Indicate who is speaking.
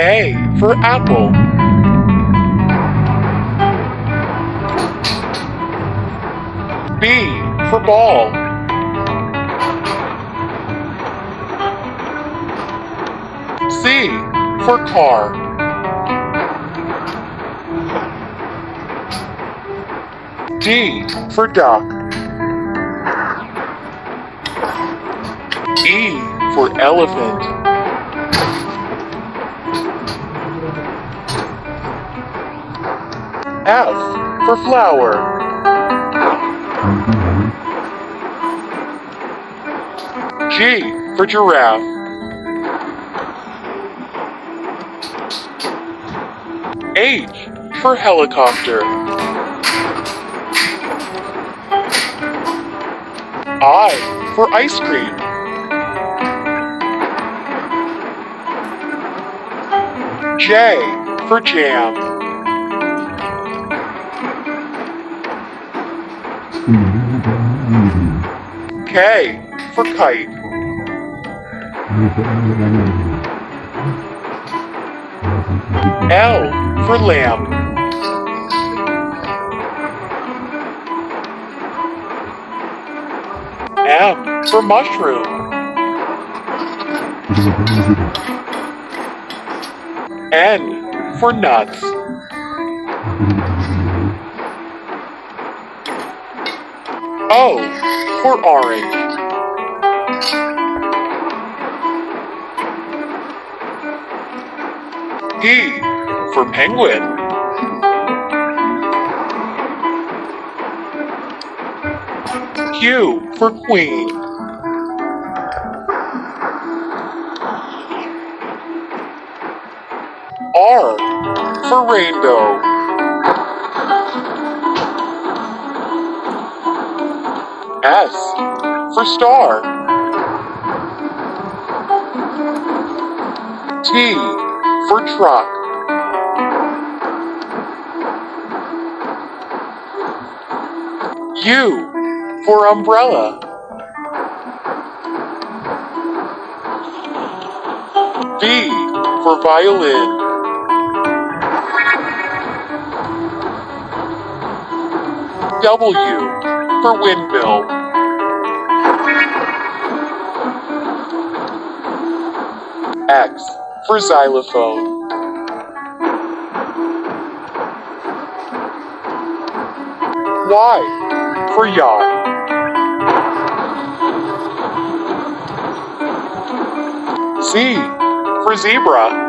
Speaker 1: A for apple. B for ball. C for car. D for duck. E for elephant. F for flower. G for giraffe. H for helicopter. I for ice cream. J for jam. K for kite. L for lamb. M for mushroom. N for nuts. Oh, o for orange. P for penguin. Q for queen. R for rainbow. S for star. T for truck. U for umbrella. V for violin. W for windmill. X for xylophone. Y for yacht. Z for zebra.